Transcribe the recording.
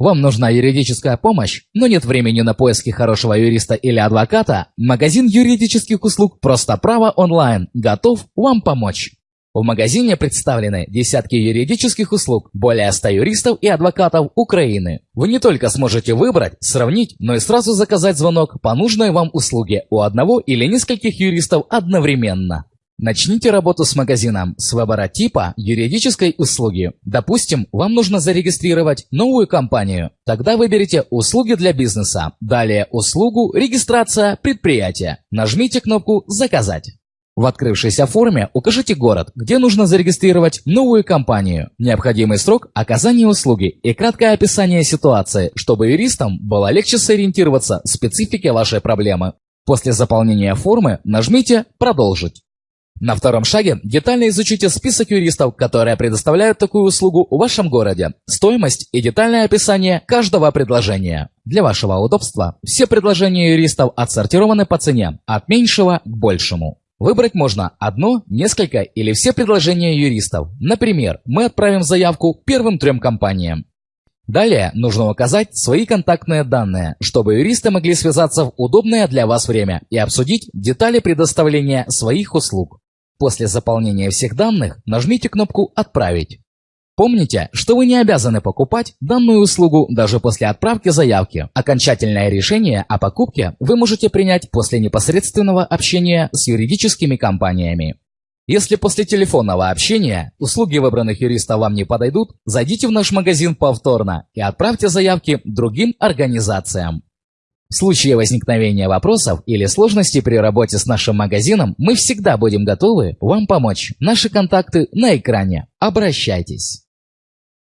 Вам нужна юридическая помощь, но нет времени на поиски хорошего юриста или адвоката? Магазин юридических услуг «Просто право онлайн» готов вам помочь. В магазине представлены десятки юридических услуг, более 100 юристов и адвокатов Украины. Вы не только сможете выбрать, сравнить, но и сразу заказать звонок по нужной вам услуге у одного или нескольких юристов одновременно. Начните работу с магазином с выбора типа юридической услуги. Допустим, вам нужно зарегистрировать новую компанию. Тогда выберите «Услуги для бизнеса». Далее услугу «Регистрация предприятия». Нажмите кнопку «Заказать». В открывшейся форме укажите город, где нужно зарегистрировать новую компанию, необходимый срок оказания услуги и краткое описание ситуации, чтобы юристам было легче сориентироваться в специфике вашей проблемы. После заполнения формы нажмите «Продолжить». На втором шаге детально изучите список юристов, которые предоставляют такую услугу в вашем городе, стоимость и детальное описание каждого предложения. Для вашего удобства все предложения юристов отсортированы по цене, от меньшего к большему. Выбрать можно одно, несколько или все предложения юристов. Например, мы отправим заявку первым трем компаниям. Далее нужно указать свои контактные данные, чтобы юристы могли связаться в удобное для вас время и обсудить детали предоставления своих услуг. После заполнения всех данных нажмите кнопку «Отправить». Помните, что вы не обязаны покупать данную услугу даже после отправки заявки. Окончательное решение о покупке вы можете принять после непосредственного общения с юридическими компаниями. Если после телефонного общения услуги выбранных юристов вам не подойдут, зайдите в наш магазин повторно и отправьте заявки другим организациям. В случае возникновения вопросов или сложностей при работе с нашим магазином, мы всегда будем готовы вам помочь. Наши контакты на экране. Обращайтесь.